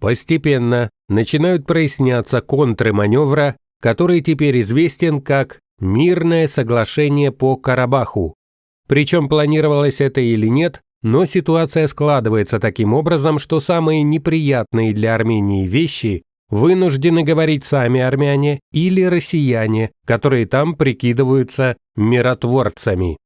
Постепенно начинают проясняться контры маневра, который теперь известен как «Мирное соглашение по Карабаху». Причем планировалось это или нет, но ситуация складывается таким образом, что самые неприятные для Армении вещи вынуждены говорить сами армяне или россияне, которые там прикидываются миротворцами.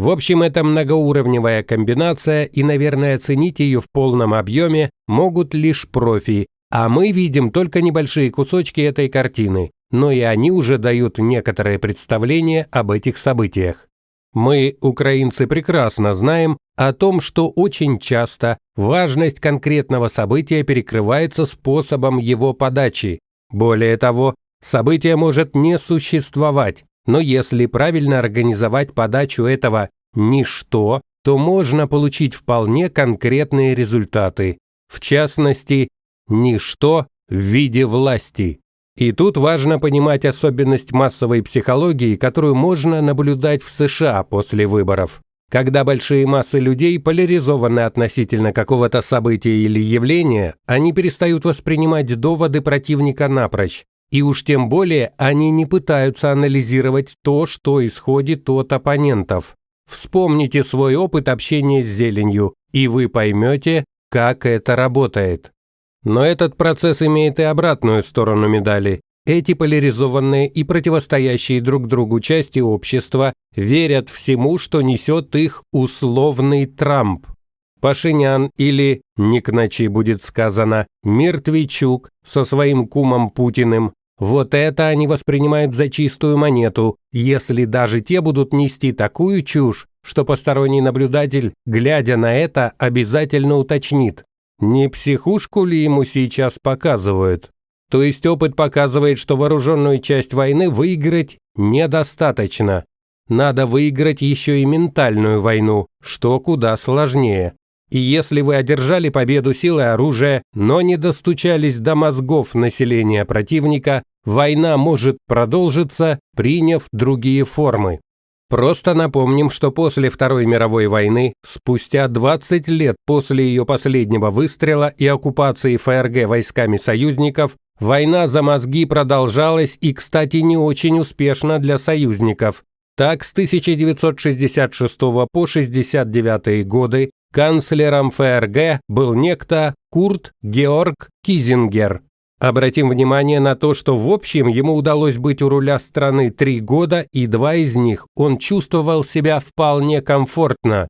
В общем, это многоуровневая комбинация, и, наверное, оценить ее в полном объеме могут лишь профи, а мы видим только небольшие кусочки этой картины, но и они уже дают некоторое представление об этих событиях. Мы, украинцы, прекрасно знаем о том, что очень часто важность конкретного события перекрывается способом его подачи. Более того, событие может не существовать, но если правильно организовать подачу этого «ничто», то можно получить вполне конкретные результаты. В частности, ничто в виде власти. И тут важно понимать особенность массовой психологии, которую можно наблюдать в США после выборов. Когда большие массы людей поляризованы относительно какого-то события или явления, они перестают воспринимать доводы противника напрочь. И уж тем более они не пытаются анализировать то, что исходит от оппонентов. Вспомните свой опыт общения с зеленью, и вы поймете, как это работает. Но этот процесс имеет и обратную сторону медали. Эти поляризованные и противостоящие друг другу части общества верят всему, что несет их условный Трамп. Пашинян или, не к ночи будет сказано, Мертвичук со своим кумом Путиным. Вот это они воспринимают за чистую монету, если даже те будут нести такую чушь, что посторонний наблюдатель, глядя на это, обязательно уточнит. Не психушку ли ему сейчас показывают? То есть опыт показывает, что вооруженную часть войны выиграть недостаточно. Надо выиграть еще и ментальную войну, что куда сложнее. И если вы одержали победу силой оружия, но не достучались до мозгов населения противника, война может продолжиться, приняв другие формы. Просто напомним, что после Второй мировой войны, спустя 20 лет после ее последнего выстрела и оккупации ФРГ войсками союзников, война за мозги продолжалась и, кстати, не очень успешно для союзников. Так, с 1966 по 1969 годы канцлером ФРГ был некто Курт Георг Кизингер. Обратим внимание на то, что в общем ему удалось быть у руля страны три года, и два из них он чувствовал себя вполне комфортно.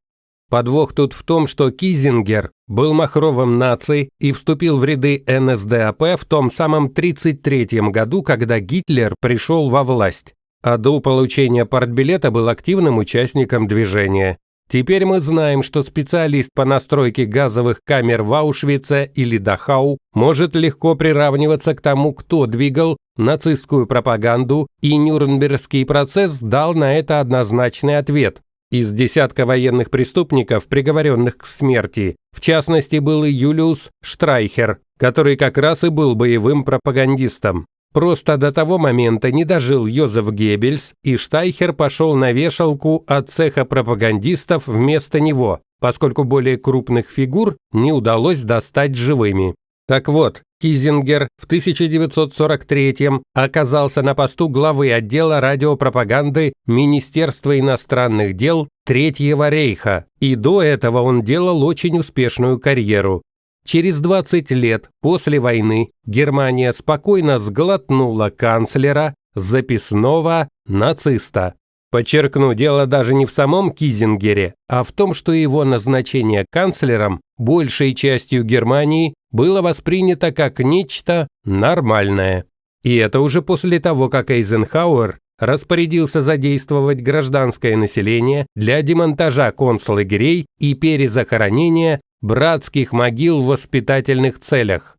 Подвох тут в том, что Кизингер был махровым нацией и вступил в ряды НСДАП в том самом 1933 году, когда Гитлер пришел во власть. А до получения партбилета был активным участником движения. Теперь мы знаем, что специалист по настройке газовых камер в Аушвице или Дахау может легко приравниваться к тому, кто двигал нацистскую пропаганду, и Нюрнбергский процесс дал на это однозначный ответ. Из десятка военных преступников, приговоренных к смерти, в частности был и Юлиус Штрайхер, который как раз и был боевым пропагандистом. Просто до того момента не дожил Йозеф Геббельс, и Штайхер пошел на вешалку от цеха пропагандистов вместо него, поскольку более крупных фигур не удалось достать живыми. Так вот, Кизингер в 1943 оказался на посту главы отдела радиопропаганды Министерства иностранных дел Третьего рейха, и до этого он делал очень успешную карьеру. Через 20 лет после войны Германия спокойно сглотнула канцлера, записного нациста. Подчеркну, дело даже не в самом Кизингере, а в том, что его назначение канцлером большей частью Германии было воспринято как нечто нормальное. И это уже после того, как Эйзенхауэр распорядился задействовать гражданское население для демонтажа концлагерей и перезахоронения братских могил в воспитательных целях.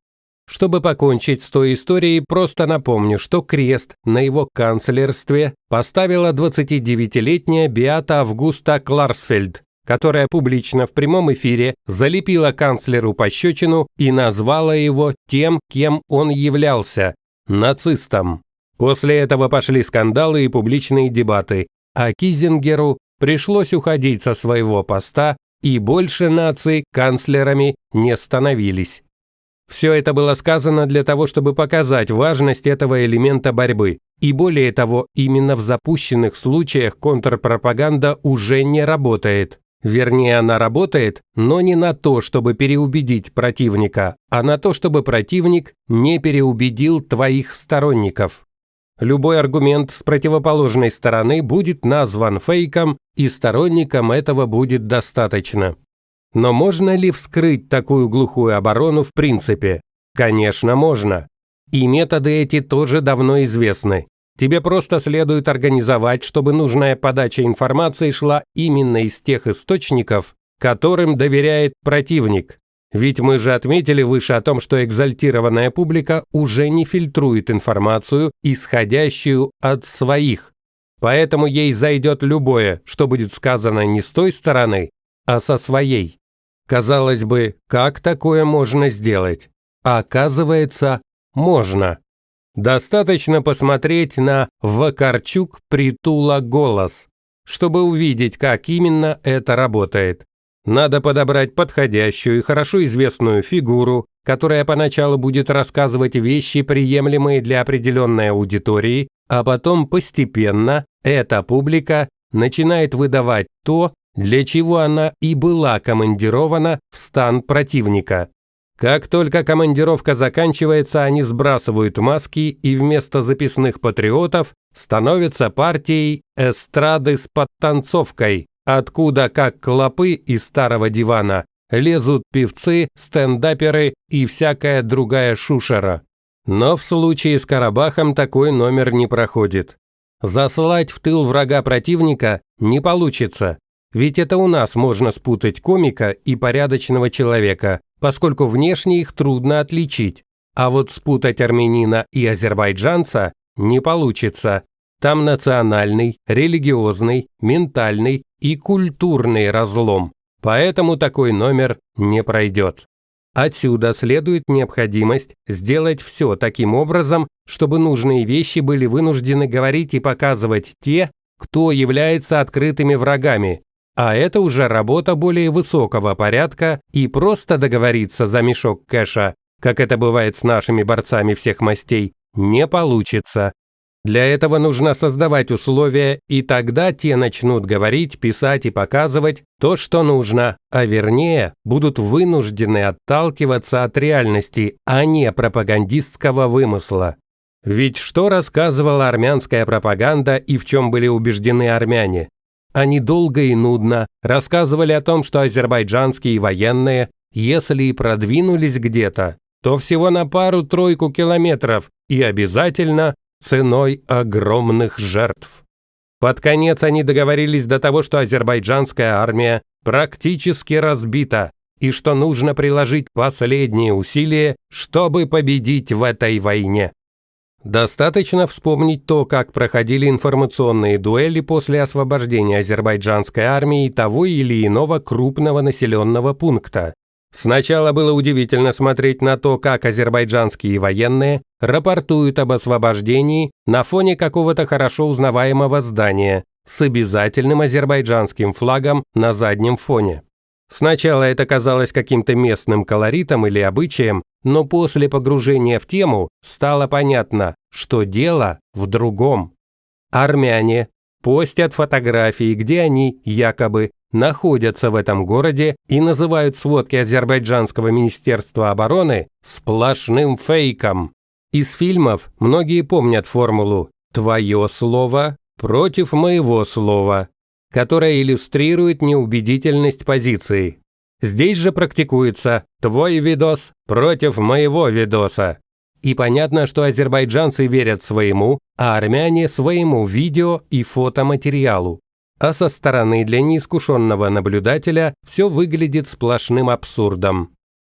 Чтобы покончить с той историей, просто напомню, что крест на его канцлерстве поставила 29-летняя Беата Августа Кларсфельд, которая публично в прямом эфире залепила канцлеру пощечину и назвала его тем, кем он являлся – нацистом. После этого пошли скандалы и публичные дебаты, а Кизингеру пришлось уходить со своего поста и больше наций канцлерами не становились. Все это было сказано для того, чтобы показать важность этого элемента борьбы. И более того, именно в запущенных случаях контрпропаганда уже не работает. Вернее, она работает, но не на то, чтобы переубедить противника, а на то, чтобы противник не переубедил твоих сторонников. Любой аргумент с противоположной стороны будет назван фейком, и сторонникам этого будет достаточно. Но можно ли вскрыть такую глухую оборону в принципе? Конечно, можно. И методы эти тоже давно известны. Тебе просто следует организовать, чтобы нужная подача информации шла именно из тех источников, которым доверяет противник. Ведь мы же отметили выше о том, что экзальтированная публика уже не фильтрует информацию, исходящую от своих. Поэтому ей зайдет любое, что будет сказано не с той стороны, а со своей. Казалось бы, как такое можно сделать? А оказывается, можно. Достаточно посмотреть на Вакарчук Притула голос, чтобы увидеть, как именно это работает. Надо подобрать подходящую и хорошо известную фигуру, которая поначалу будет рассказывать вещи, приемлемые для определенной аудитории, а потом постепенно эта публика начинает выдавать то, для чего она и была командирована в стан противника. Как только командировка заканчивается, они сбрасывают маски и вместо записных патриотов становятся партией эстрады с подтанцовкой, откуда, как клопы из старого дивана, лезут певцы, стендаперы и всякая другая шушера. Но в случае с Карабахом такой номер не проходит. Заслать в тыл врага противника не получится, ведь это у нас можно спутать комика и порядочного человека, поскольку внешне их трудно отличить. А вот спутать армянина и азербайджанца не получится. Там национальный, религиозный, ментальный и культурный разлом. Поэтому такой номер не пройдет. Отсюда следует необходимость сделать все таким образом, чтобы нужные вещи были вынуждены говорить и показывать те, кто является открытыми врагами, а это уже работа более высокого порядка и просто договориться за мешок кэша, как это бывает с нашими борцами всех мастей, не получится. Для этого нужно создавать условия, и тогда те начнут говорить, писать и показывать то, что нужно, а вернее, будут вынуждены отталкиваться от реальности, а не пропагандистского вымысла. Ведь что рассказывала армянская пропаганда и в чем были убеждены армяне? Они долго и нудно рассказывали о том, что азербайджанские военные, если и продвинулись где-то, то всего на пару-тройку километров и обязательно ценой огромных жертв. Под конец они договорились до того, что азербайджанская армия практически разбита и что нужно приложить последние усилия, чтобы победить в этой войне. Достаточно вспомнить то, как проходили информационные дуэли после освобождения азербайджанской армии того или иного крупного населенного пункта. Сначала было удивительно смотреть на то, как азербайджанские военные рапортуют об освобождении на фоне какого-то хорошо узнаваемого здания с обязательным азербайджанским флагом на заднем фоне. Сначала это казалось каким-то местным колоритом или обычаем, но после погружения в тему стало понятно, что дело в другом. Армяне постят фотографии, где они, якобы, находятся в этом городе и называют сводки Азербайджанского министерства обороны сплошным фейком. Из фильмов многие помнят формулу «твое слово против моего слова», которая иллюстрирует неубедительность позиции. Здесь же практикуется «твой видос против моего видоса». И понятно, что азербайджанцы верят своему, а армяне – своему видео и фотоматериалу. А со стороны для неискушенного наблюдателя все выглядит сплошным абсурдом.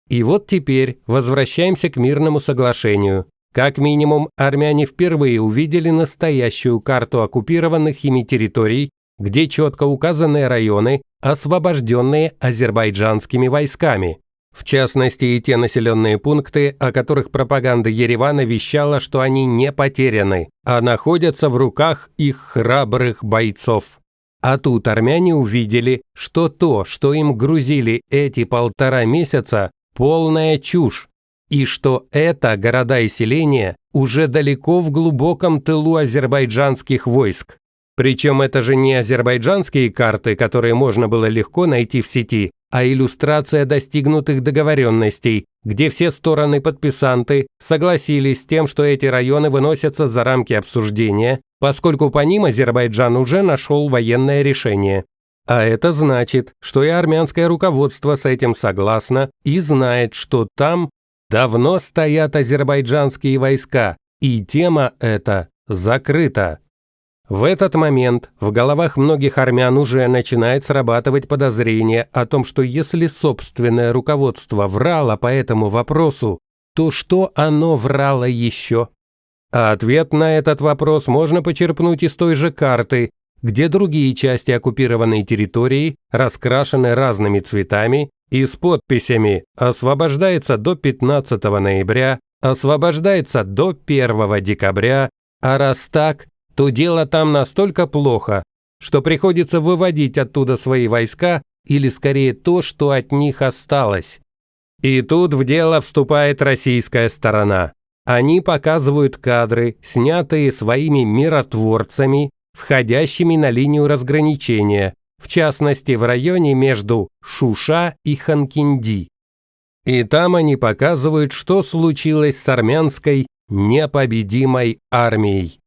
И вот теперь возвращаемся к мирному соглашению. Как минимум, армяне впервые увидели настоящую карту оккупированных ими территорий где четко указаны районы, освобожденные азербайджанскими войсками. В частности, и те населенные пункты, о которых пропаганда Еревана вещала, что они не потеряны, а находятся в руках их храбрых бойцов. А тут армяне увидели, что то, что им грузили эти полтора месяца, полная чушь. и что это города и селения уже далеко в глубоком тылу азербайджанских войск. Причем это же не азербайджанские карты, которые можно было легко найти в сети, а иллюстрация достигнутых договоренностей, где все стороны-подписанты согласились с тем, что эти районы выносятся за рамки обсуждения, поскольку по ним Азербайджан уже нашел военное решение. А это значит, что и армянское руководство с этим согласно и знает, что там давно стоят азербайджанские войска, и тема эта закрыта. В этот момент в головах многих армян уже начинает срабатывать подозрение о том, что если собственное руководство врало по этому вопросу, то что оно врало еще? А ответ на этот вопрос можно почерпнуть из той же карты, где другие части оккупированной территории раскрашены разными цветами и с подписями «Освобождается до 15 ноября», «Освобождается до 1 декабря», а раз так, то дело там настолько плохо, что приходится выводить оттуда свои войска или скорее то, что от них осталось. И тут в дело вступает российская сторона. Они показывают кадры, снятые своими миротворцами, входящими на линию разграничения, в частности в районе между Шуша и Ханкинди. И там они показывают, что случилось с армянской непобедимой армией.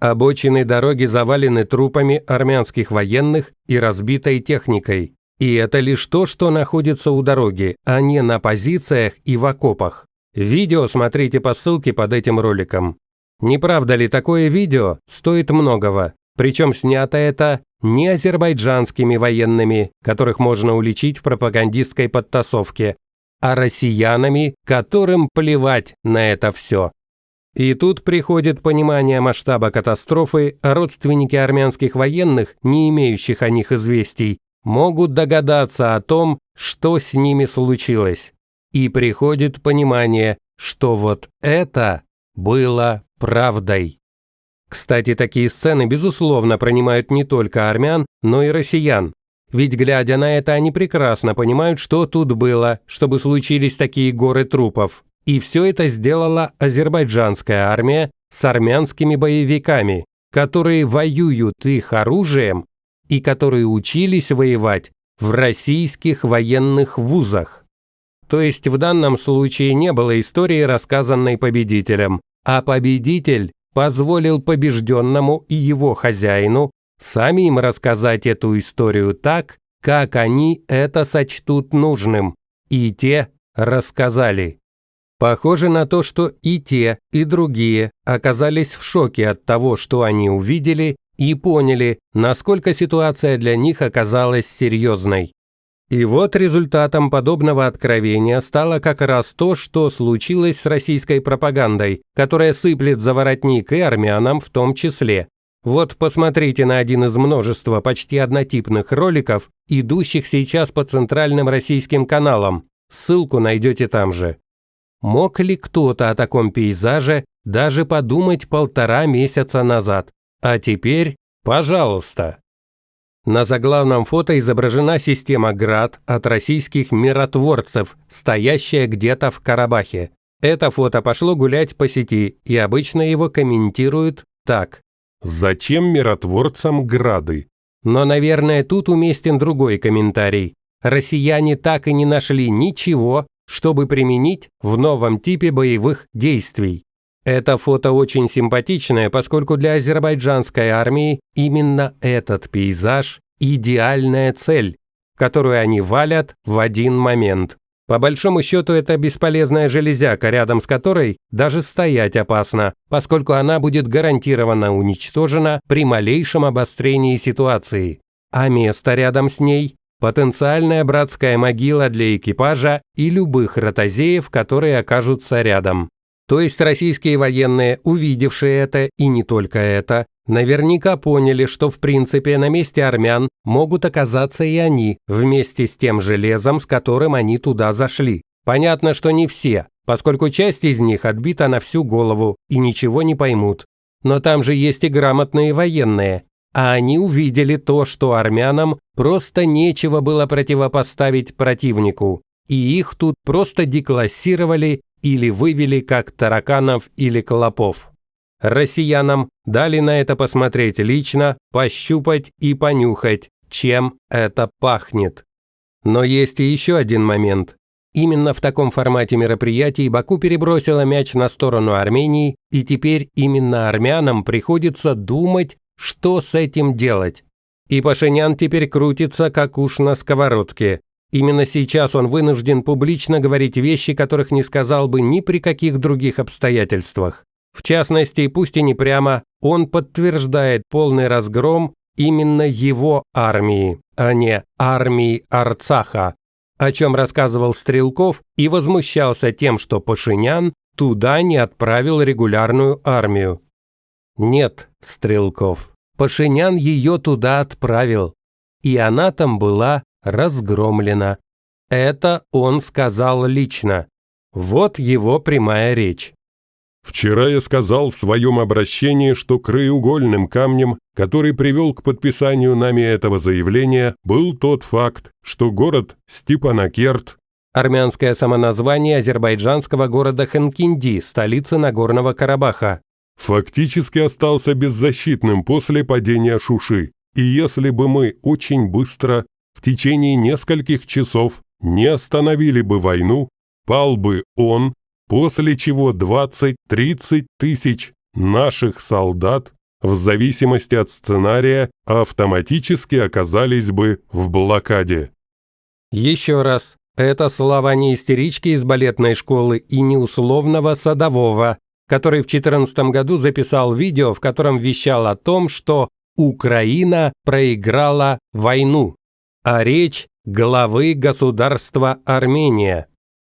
Обочины дороги завалены трупами армянских военных и разбитой техникой. И это лишь то, что находится у дороги, а не на позициях и в окопах. Видео смотрите по ссылке под этим роликом. Не правда ли такое видео стоит многого? Причем снято это не азербайджанскими военными, которых можно уличить в пропагандистской подтасовке, а россиянами, которым плевать на это все. И тут приходит понимание масштаба катастрофы, а родственники армянских военных, не имеющих о них известий, могут догадаться о том, что с ними случилось. И приходит понимание, что вот это было правдой. Кстати, такие сцены, безусловно, принимают не только армян, но и россиян. Ведь, глядя на это, они прекрасно понимают, что тут было, чтобы случились такие горы трупов. И все это сделала азербайджанская армия с армянскими боевиками, которые воюют их оружием и которые учились воевать в российских военных вузах. То есть в данном случае не было истории, рассказанной победителем, а победитель позволил побежденному и его хозяину самим рассказать эту историю так, как они это сочтут нужным, и те рассказали. Похоже на то, что и те, и другие оказались в шоке от того, что они увидели, и поняли, насколько ситуация для них оказалась серьезной. И вот результатом подобного откровения стало как раз то, что случилось с российской пропагандой, которая сыплет за воротник и армянам в том числе. Вот посмотрите на один из множества почти однотипных роликов, идущих сейчас по центральным российским каналам. Ссылку найдете там же. Мог ли кто-то о таком пейзаже даже подумать полтора месяца назад? А теперь, пожалуйста. На заглавном фото изображена система «Град» от российских миротворцев, стоящая где-то в Карабахе. Это фото пошло гулять по сети, и обычно его комментируют так. «Зачем миротворцам грады?» Но, наверное, тут уместен другой комментарий. Россияне так и не нашли ничего, чтобы применить в новом типе боевых действий. Это фото очень симпатичное, поскольку для азербайджанской армии именно этот пейзаж – идеальная цель, которую они валят в один момент. По большому счету это бесполезная железяка, рядом с которой даже стоять опасно, поскольку она будет гарантированно уничтожена при малейшем обострении ситуации. А место рядом с ней потенциальная братская могила для экипажа и любых ротозеев, которые окажутся рядом. То есть российские военные, увидевшие это и не только это, наверняка поняли, что в принципе на месте армян могут оказаться и они, вместе с тем железом, с которым они туда зашли. Понятно, что не все, поскольку часть из них отбита на всю голову и ничего не поймут. Но там же есть и грамотные военные, а они увидели то, что армянам просто нечего было противопоставить противнику, и их тут просто деклассировали или вывели как тараканов или клопов. Россиянам дали на это посмотреть лично, пощупать и понюхать, чем это пахнет. Но есть и еще один момент. Именно в таком формате мероприятий Баку перебросила мяч на сторону Армении, и теперь именно армянам приходится думать, что с этим делать. И Пашинян теперь крутится, как уж на сковородке. Именно сейчас он вынужден публично говорить вещи, которых не сказал бы ни при каких других обстоятельствах. В частности, пусть и не прямо, он подтверждает полный разгром именно его армии, а не армии Арцаха, о чем рассказывал Стрелков и возмущался тем, что Пашинян туда не отправил регулярную армию. Нет, Стрелков, Пашинян ее туда отправил, и она там была разгромлена. Это он сказал лично. Вот его прямая речь. Вчера я сказал в своем обращении, что краеугольным камнем, который привел к подписанию нами этого заявления, был тот факт, что город Степанакерт Армянское самоназвание азербайджанского города Ханкинди, столицы Нагорного Карабаха. Фактически остался беззащитным после падения Шуши. И если бы мы очень быстро, в течение нескольких часов, не остановили бы войну, пал бы он, после чего 20-30 тысяч наших солдат, в зависимости от сценария, автоматически оказались бы в блокаде. Еще раз, это слова не истерички из балетной школы и не условного садового, который в 2014 году записал видео, в котором вещал о том, что Украина проиграла войну, а речь главы государства Армения.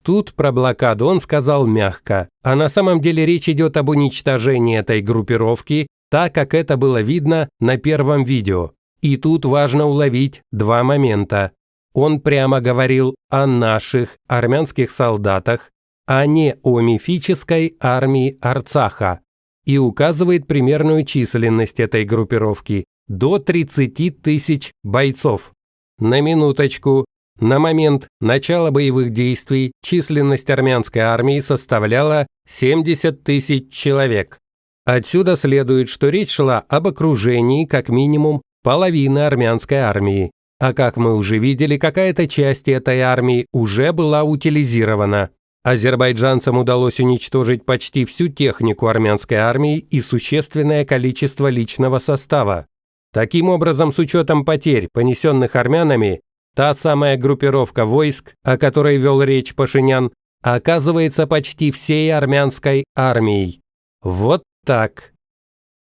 Тут про блокаду он сказал мягко, а на самом деле речь идет об уничтожении этой группировки, так как это было видно на первом видео. И тут важно уловить два момента. Он прямо говорил о наших армянских солдатах, а не о мифической армии Арцаха, и указывает примерную численность этой группировки – до 30 тысяч бойцов. На минуточку, на момент начала боевых действий численность армянской армии составляла 70 тысяч человек. Отсюда следует, что речь шла об окружении как минимум половины армянской армии. А как мы уже видели, какая-то часть этой армии уже была утилизирована. Азербайджанцам удалось уничтожить почти всю технику армянской армии и существенное количество личного состава. Таким образом, с учетом потерь, понесенных армянами, Та самая группировка войск, о которой вел речь Пашинян, оказывается почти всей армянской армией. Вот так.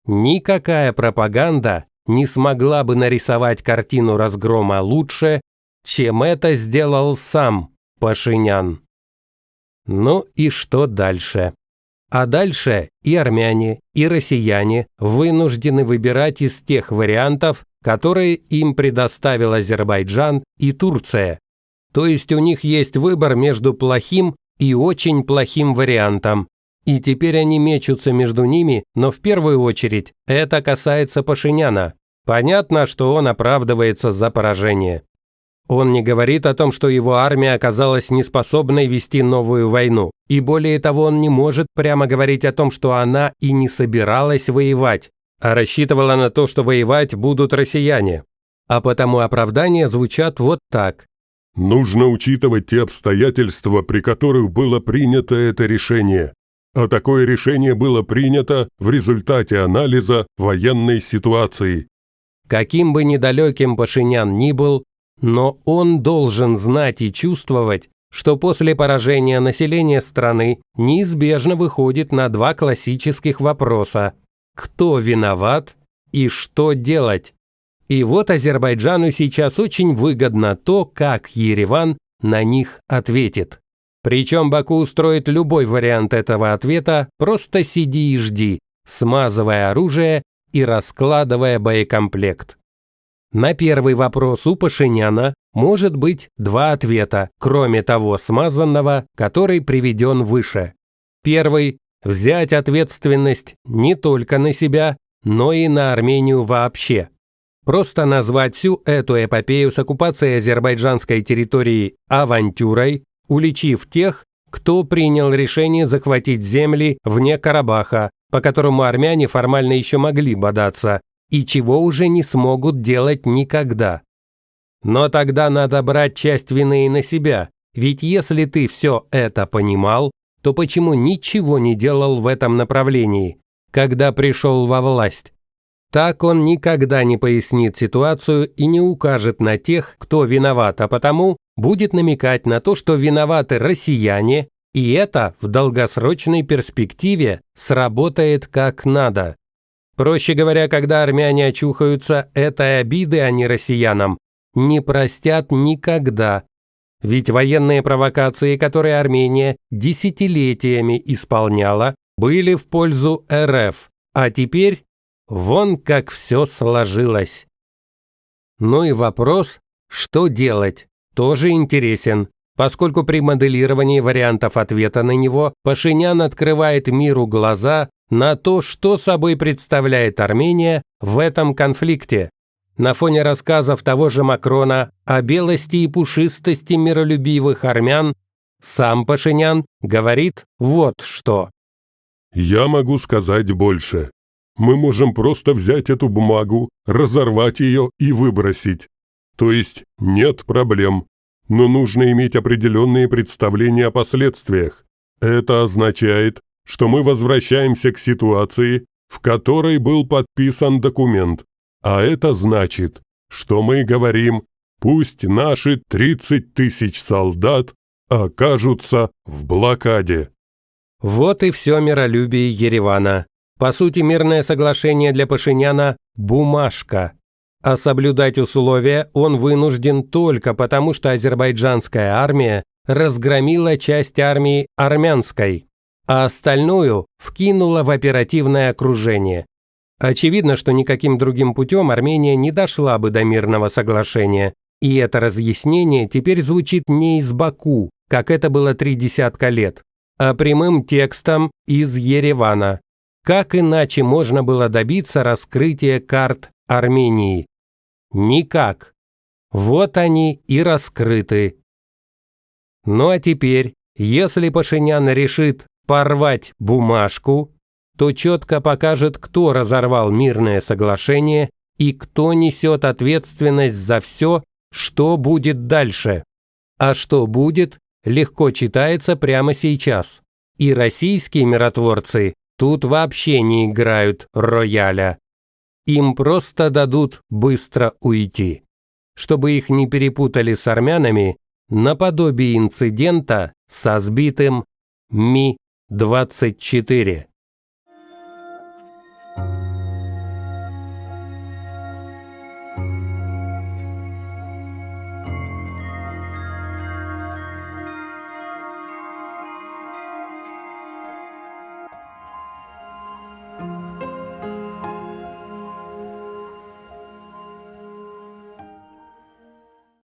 Никакая пропаганда не смогла бы нарисовать картину разгрома лучше, чем это сделал сам Пашинян. Ну и что дальше? А дальше и армяне, и россияне вынуждены выбирать из тех вариантов, которые им предоставил Азербайджан и Турция. То есть у них есть выбор между плохим и очень плохим вариантом. И теперь они мечутся между ними, но в первую очередь это касается Пашиняна. Понятно, что он оправдывается за поражение. Он не говорит о том, что его армия оказалась неспособной вести новую войну. И более того, он не может прямо говорить о том, что она и не собиралась воевать, а рассчитывала на то, что воевать будут россияне. А потому оправдания звучат вот так. Нужно учитывать те обстоятельства, при которых было принято это решение. А такое решение было принято в результате анализа военной ситуации. Каким бы недалеким Пашинян ни был, но он должен знать и чувствовать, что после поражения населения страны неизбежно выходит на два классических вопроса кто виноват и что делать. И вот Азербайджану сейчас очень выгодно то, как Ереван на них ответит. Причем Баку устроит любой вариант этого ответа, просто сиди и жди, смазывая оружие и раскладывая боекомплект. На первый вопрос у Пашиняна может быть два ответа, кроме того смазанного, который приведен выше. Первый взять ответственность не только на себя, но и на Армению вообще. Просто назвать всю эту эпопею с оккупацией азербайджанской территории авантюрой, уличив тех, кто принял решение захватить земли вне Карабаха, по которому армяне формально еще могли бодаться, и чего уже не смогут делать никогда. Но тогда надо брать часть вины и на себя, ведь если ты все это понимал, то почему ничего не делал в этом направлении, когда пришел во власть? Так он никогда не пояснит ситуацию и не укажет на тех, кто виноват, а потому будет намекать на то, что виноваты россияне, и это в долгосрочной перспективе сработает как надо. Проще говоря, когда армяне очухаются, этой обиды они россиянам не простят никогда. Ведь военные провокации, которые Армения десятилетиями исполняла, были в пользу РФ, а теперь Вон как все сложилось. Ну и вопрос, что делать, тоже интересен, поскольку при моделировании вариантов ответа на него Пашинян открывает миру глаза на то, что собой представляет Армения в этом конфликте. На фоне рассказов того же Макрона о белости и пушистости миролюбивых армян, сам Пашинян говорит вот что. «Я могу сказать больше мы можем просто взять эту бумагу, разорвать ее и выбросить. То есть нет проблем. Но нужно иметь определенные представления о последствиях. Это означает, что мы возвращаемся к ситуации, в которой был подписан документ. А это значит, что мы говорим, пусть наши 30 тысяч солдат окажутся в блокаде. Вот и все миролюбие Еревана. По сути, мирное соглашение для Пашиняна – бумажка. А соблюдать условия он вынужден только потому, что азербайджанская армия разгромила часть армии армянской, а остальную вкинула в оперативное окружение. Очевидно, что никаким другим путем Армения не дошла бы до мирного соглашения, и это разъяснение теперь звучит не из Баку, как это было три десятка лет, а прямым текстом из Еревана. Как иначе можно было добиться раскрытия карт Армении? Никак. Вот они и раскрыты. Ну а теперь, если Пашинян решит порвать бумажку, то четко покажет, кто разорвал мирное соглашение и кто несет ответственность за все, что будет дальше. А что будет, легко читается прямо сейчас. И российские миротворцы Тут вообще не играют рояля. Им просто дадут быстро уйти. Чтобы их не перепутали с армянами, наподобие инцидента со сбитым Ми-24.